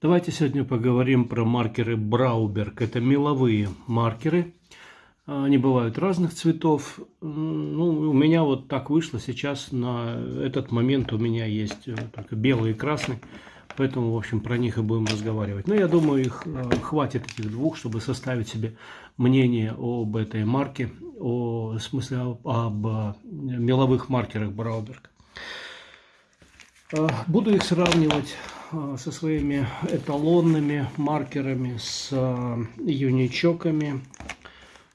Давайте сегодня поговорим про маркеры Брауберг. Это меловые маркеры. Они бывают разных цветов. Ну, у меня вот так вышло сейчас. На этот момент у меня есть э, только белый и красный. Поэтому, в общем, про них и будем разговаривать. Но я думаю, их э, хватит этих двух, чтобы составить себе мнение об этой марке, о в смысле об, об э, меловых маркерах Брауберг. Буду их сравнивать со своими эталонными маркерами, с э, юничоками.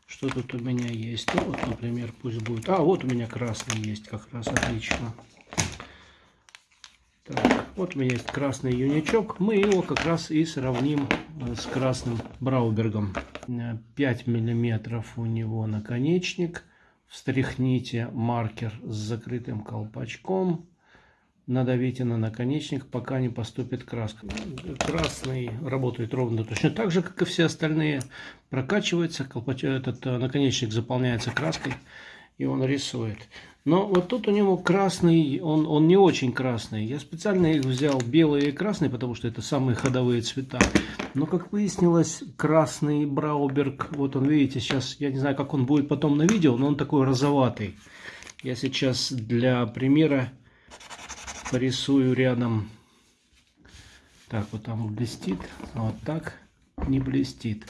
Что тут у меня есть? Вот, например, пусть будет... А, вот у меня красный есть как раз, отлично. Так, вот у меня есть красный юничок. Мы его как раз и сравним э, с красным Браубергом. 5 миллиметров у него наконечник. Встряхните маркер с закрытым колпачком надавите на наконечник, пока не поступит краска. Красный работает ровно точно так же, как и все остальные. Прокачивается, этот э, наконечник заполняется краской, и он рисует. Но вот тут у него красный, он, он не очень красный. Я специально их взял белый и красный, потому что это самые ходовые цвета. Но, как выяснилось, красный Брауберг, вот он, видите, сейчас, я не знаю, как он будет потом на видео, но он такой розоватый. Я сейчас для примера порисую рядом. Так, вот там блестит. Вот так не блестит.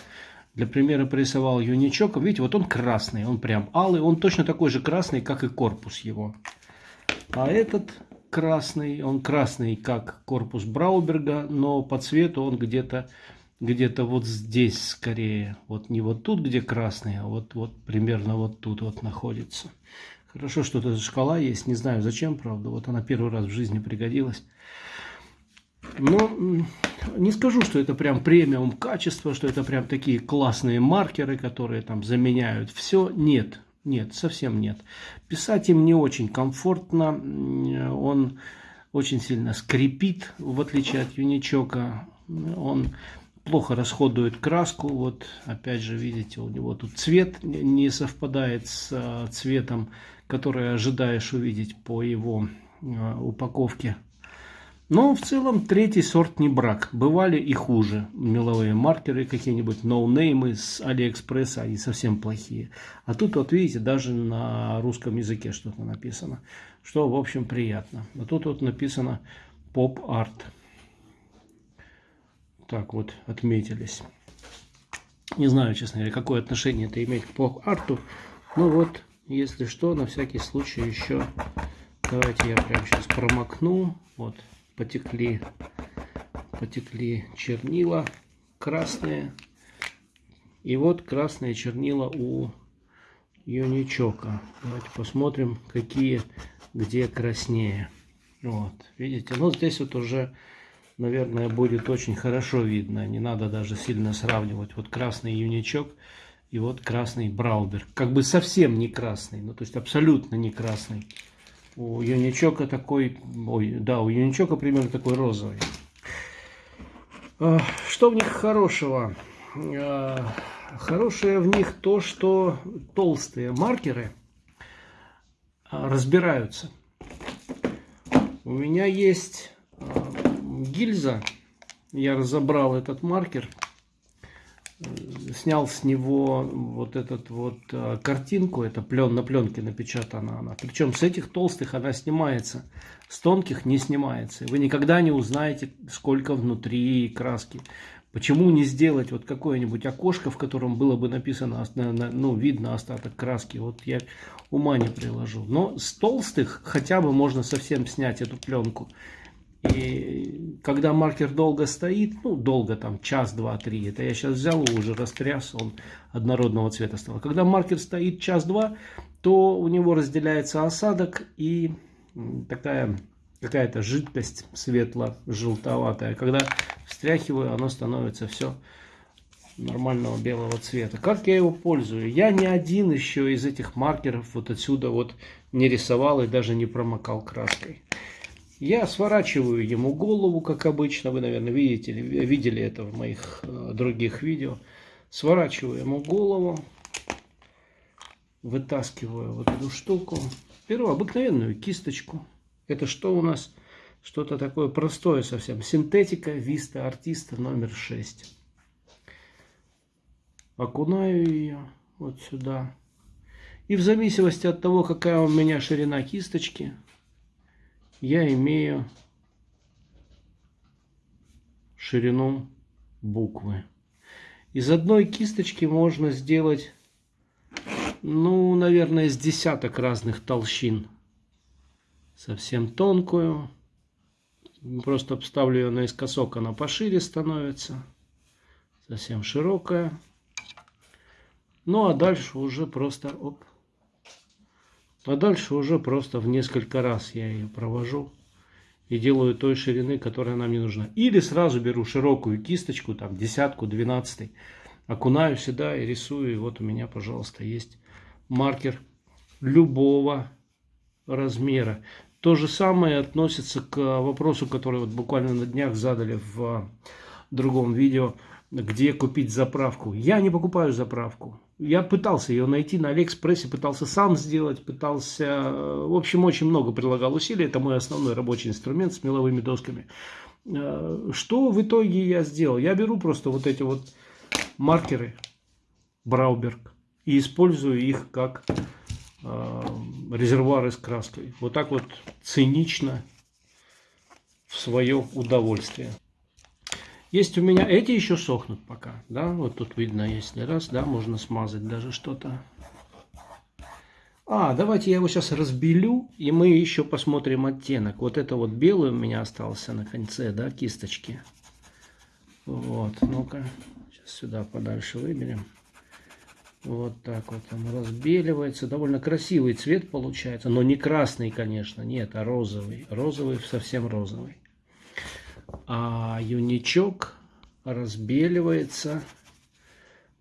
Для примера порисовал юничок. Видите, вот он красный, он прям алый. Он точно такой же красный, как и корпус его. А этот красный, он красный, как корпус Брауберга, но по цвету он где-то где-то вот здесь скорее. Вот не вот тут, где красный, а вот, вот примерно вот тут вот находится. Хорошо, что эта шкала есть. Не знаю зачем, правда. Вот она первый раз в жизни пригодилась. Но не скажу, что это прям премиум качество, что это прям такие классные маркеры, которые там заменяют все. Нет, нет, совсем нет. Писать им не очень комфортно. Он очень сильно скрипит, в отличие от юничока. Он плохо расходует краску. Вот опять же, видите, у него тут цвет не совпадает с а, цветом которые ожидаешь увидеть по его э, упаковке. Но в целом третий сорт не брак. Бывали и хуже. Меловые маркеры какие-нибудь, ноунеймы с Алиэкспресса, они совсем плохие. А тут вот видите, даже на русском языке что-то написано. Что в общем приятно. А тут вот написано поп-арт. Так вот отметились. Не знаю, честно говоря, какое отношение это имеет к поп-арту. Ну вот если что, на всякий случай еще, давайте я прямо сейчас промокну. Вот, потекли, потекли чернила красные. И вот красные чернила у юничока. Давайте посмотрим, какие где краснее. Вот, видите, ну здесь вот уже, наверное, будет очень хорошо видно. Не надо даже сильно сравнивать. Вот красный юничок и вот красный Браубер. Как бы совсем не красный, ну то есть абсолютно не красный. У Юничока такой, ой, да, у Юничока примерно такой розовый. А, что в них хорошего? А, хорошее в них то, что толстые маркеры а, разбираются. У меня есть гильза, я разобрал этот маркер снял с него вот этот вот э, картинку, это плен, на пленке напечатана она. Причем с этих толстых она снимается, с тонких не снимается. Вы никогда не узнаете, сколько внутри краски. Почему не сделать вот какое-нибудь окошко, в котором было бы написано, ну, видно остаток краски. Вот я ума не приложу. Но с толстых хотя бы можно совсем снять эту пленку. И когда маркер долго стоит, ну, долго там, час, два, три, это я сейчас взял уже растряс, он однородного цвета стал. Когда маркер стоит час-два, то у него разделяется осадок и такая какая-то жидкость светло-желтоватая. Когда встряхиваю, оно становится все нормального белого цвета. Как я его пользую? Я ни один еще из этих маркеров вот отсюда вот не рисовал и даже не промокал краской. Я сворачиваю ему голову, как обычно, вы, наверное, видите, видели это в моих э, других видео. Сворачиваю ему голову, вытаскиваю вот эту штуку, беру обыкновенную кисточку. Это что у нас? Что-то такое простое совсем. Синтетика Виста Артиста номер 6. Окунаю ее вот сюда. И в зависимости от того, какая у меня ширина кисточки, я имею ширину буквы. Из одной кисточки можно сделать, ну, наверное, с десяток разных толщин. Совсем тонкую. Просто обставлю ее наискосок, она пошире становится. Совсем широкая. Ну, а дальше уже просто... Оп, а дальше уже просто в несколько раз я ее провожу и делаю той ширины, которая нам не нужна. Или сразу беру широкую кисточку, там десятку, двенадцатый, окунаю сюда и рисую. И вот у меня, пожалуйста, есть маркер любого размера. То же самое относится к вопросу, который вот буквально на днях задали в другом видео, где купить заправку. Я не покупаю заправку. Я пытался ее найти на Алиэкспрессе, пытался сам сделать, пытался... В общем, очень много прилагал усилий. Это мой основной рабочий инструмент с меловыми досками. Э, что в итоге я сделал? Я беру просто вот эти вот маркеры Брауберг и использую их как э, резервуары с краской. Вот так вот цинично в свое удовольствие. Есть у меня, эти еще сохнут пока, да, вот тут видно, если раз, да, можно смазать даже что-то. А, давайте я его сейчас разбелю, и мы еще посмотрим оттенок. Вот это вот белый у меня остался на конце, да, кисточки. Вот, ну-ка, сейчас сюда подальше выберем. Вот так вот он разбеливается. Довольно красивый цвет получается, но не красный, конечно, нет, а розовый. Розовый, совсем розовый а юничок разбеливается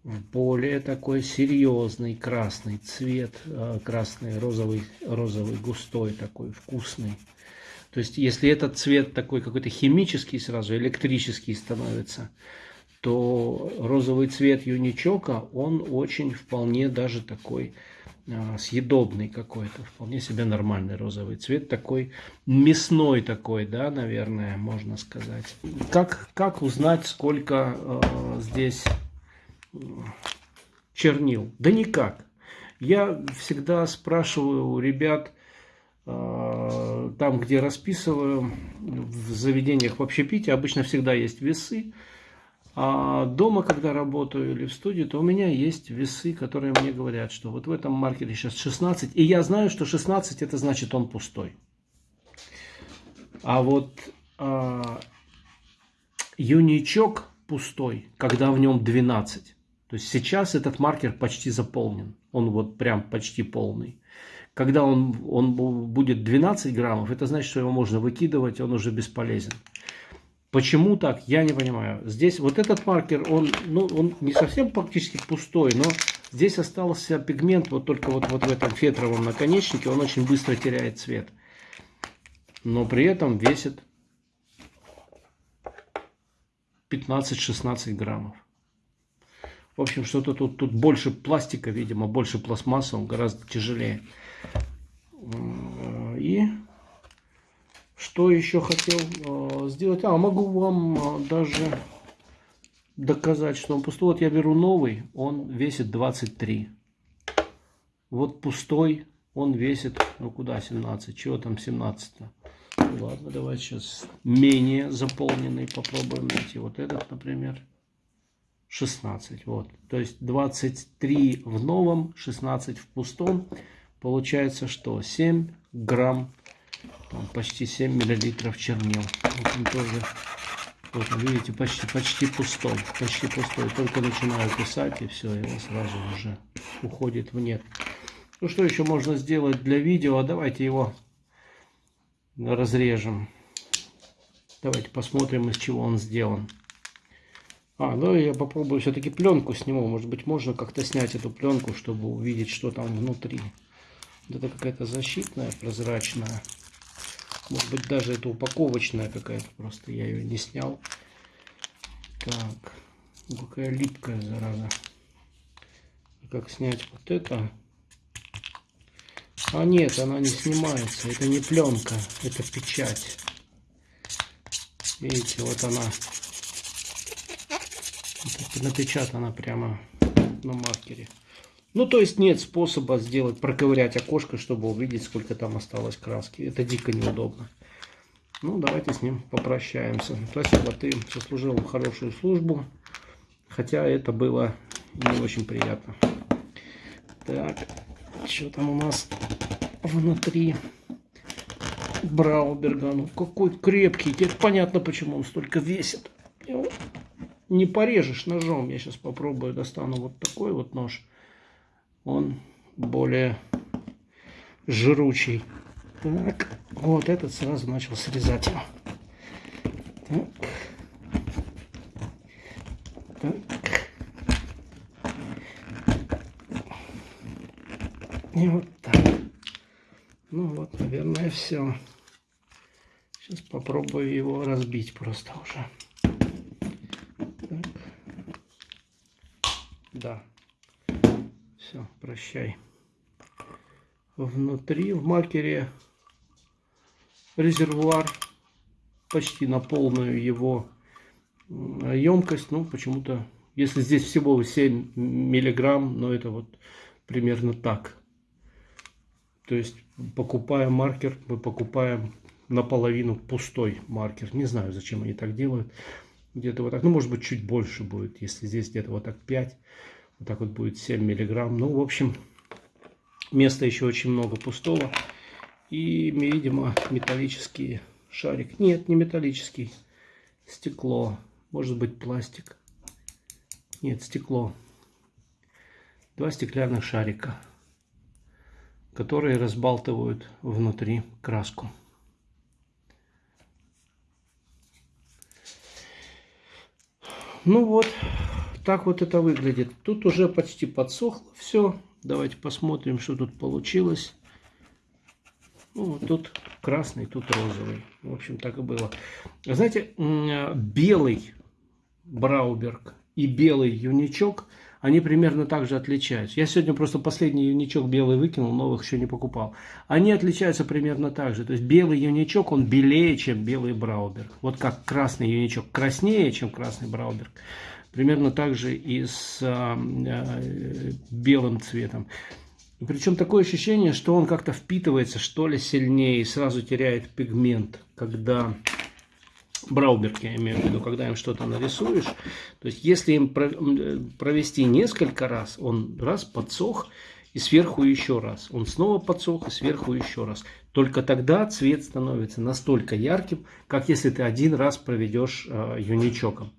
в более такой серьезный красный цвет, э, красный, розовый, розовый, густой такой, вкусный. То есть, если этот цвет такой какой-то химический сразу, электрический становится, то розовый цвет юничока, он очень вполне даже такой а, съедобный какой-то, вполне себе нормальный розовый цвет, такой мясной такой, да, наверное, можно сказать. Как, как узнать, сколько э, здесь чернил? Да никак. Я всегда спрашиваю у ребят, э, там, где расписываю, в заведениях в общепите, обычно всегда есть весы, а дома, когда работаю или в студии, то у меня есть весы, которые мне говорят, что вот в этом маркере сейчас 16. И я знаю, что 16 это значит он пустой. А вот а, юничок пустой, когда в нем 12. То есть сейчас этот маркер почти заполнен. Он вот прям почти полный. Когда он, он будет 12 граммов, это значит, что его можно выкидывать, он уже бесполезен. Почему так, я не понимаю. Здесь вот этот маркер, он, ну, он не совсем практически пустой, но здесь остался пигмент вот только вот, вот в этом фетровом наконечнике. Он очень быстро теряет цвет. Но при этом весит 15-16 граммов. В общем, что-то тут, тут больше пластика, видимо, больше пластмассы, он гораздо тяжелее. И что еще хотел э, сделать? А, могу вам э, даже доказать, что он пустой. Вот я беру новый, он весит 23. Вот пустой, он весит, ну куда 17? Чего там 17 -то? Ну, ладно, давайте сейчас менее заполненный попробуем найти. Вот этот, например, 16. Вот. То есть 23 в новом, 16 в пустом. Получается что? 7 грамм там почти 7 миллилитров чернил. Вот он тоже, вот видите, почти, почти пустой. Почти пустой. Только начинаю писать и все, его сразу уже уходит в нет. Ну что еще можно сделать для видео? Давайте его разрежем. Давайте посмотрим, из чего он сделан. А, ну я попробую все-таки пленку сниму. Может быть, можно как-то снять эту пленку, чтобы увидеть, что там внутри. Вот это какая-то защитная, прозрачная. Может быть, даже это упаковочная какая-то, просто я ее не снял. Так, какая липкая, зараза. Как снять вот это? А нет, она не снимается. Это не пленка, это печать. Видите, вот она напечатана прямо на маркере. Ну, то есть нет способа сделать, проковырять окошко, чтобы увидеть, сколько там осталось краски. Это дико неудобно. Ну, давайте с ним попрощаемся. Спасибо, ты заслужил хорошую службу. Хотя это было не очень приятно. Так, что там у нас внутри Брауберга? Ну, какой крепкий. Теперь понятно, почему он столько весит. Не порежешь ножом. Я сейчас попробую, достану вот такой вот нож. Он более жручий. Так, вот этот сразу начал срезать. Так. Так. И вот так. Ну вот, наверное, все. Сейчас попробую его разбить просто уже. Так. Да. Прощай. Внутри в маркере резервуар почти на полную его емкость, ну, почему-то, если здесь всего 7 миллиграмм, но это вот примерно так. То есть, покупая маркер, мы покупаем наполовину пустой маркер. Не знаю, зачем они так делают. Где-то вот так, ну, может быть, чуть больше будет, если здесь где-то вот так 5, вот так вот будет 7 миллиграмм. Ну, в общем, места еще очень много пустого. И, видимо, металлический шарик. Нет, не металлический. Стекло. Может быть пластик. Нет, стекло. Два стеклянных шарика, которые разбалтывают внутри краску. Ну вот, так вот это выглядит. Тут уже почти подсохло все. Давайте посмотрим, что тут получилось. Ну, тут красный, тут розовый. В общем, так и было. Знаете, белый Брауберг и белый юничок, они примерно так же отличаются. Я сегодня просто последний юничок белый выкинул, новых еще не покупал. Они отличаются примерно так же. То есть белый юничок, он белее, чем белый Брауберг. Вот как красный юничок краснее, чем красный Брауберг. Примерно так же и с а, а, белым цветом. Причем такое ощущение, что он как-то впитывается, что ли, сильнее и сразу теряет пигмент, когда... Брауберг, я имею в виду, когда им что-то нарисуешь. То есть, если им провести несколько раз, он раз подсох, и сверху еще раз. Он снова подсох, и сверху еще раз. Только тогда цвет становится настолько ярким, как если ты один раз проведешь э, юничоком.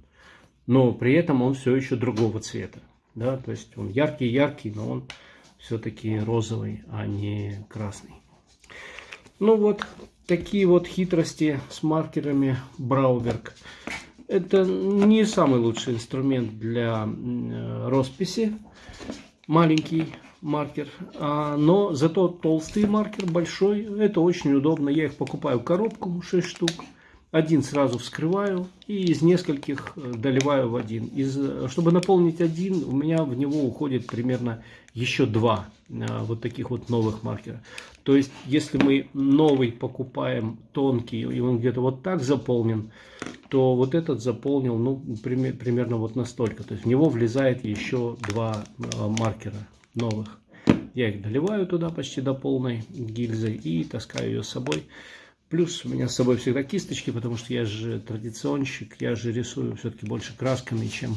Но при этом он все еще другого цвета. Да? То есть он яркий-яркий, но он все-таки розовый, а не красный. Ну вот, такие вот хитрости с маркерами Брауберг. Это не самый лучший инструмент для росписи. Маленький маркер. А, но зато толстый маркер, большой. Это очень удобно. Я их покупаю в коробку, 6 штук. Один сразу вскрываю и из нескольких э, доливаю в один. Из, э, чтобы наполнить один, у меня в него уходит примерно еще два э, вот таких вот новых маркера. То есть, если мы новый покупаем тонкий, и он где-то вот так заполнен, то вот этот заполнил ну, примерно вот настолько. То есть, в него влезает еще два маркера новых. Я их доливаю туда почти до полной гильзы и таскаю ее с собой. Плюс у меня с собой всегда кисточки, потому что я же традиционщик, я же рисую все-таки больше красками, чем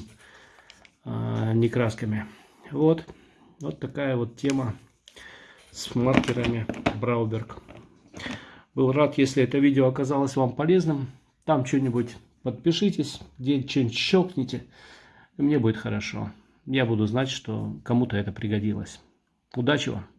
э, не красками. Вот, вот такая вот тема с маркерами Брауберг. Был рад, если это видео оказалось вам полезным. Там что-нибудь подпишитесь, где что-нибудь щелкните, мне будет хорошо. Я буду знать, что кому-то это пригодилось. Удачи вам!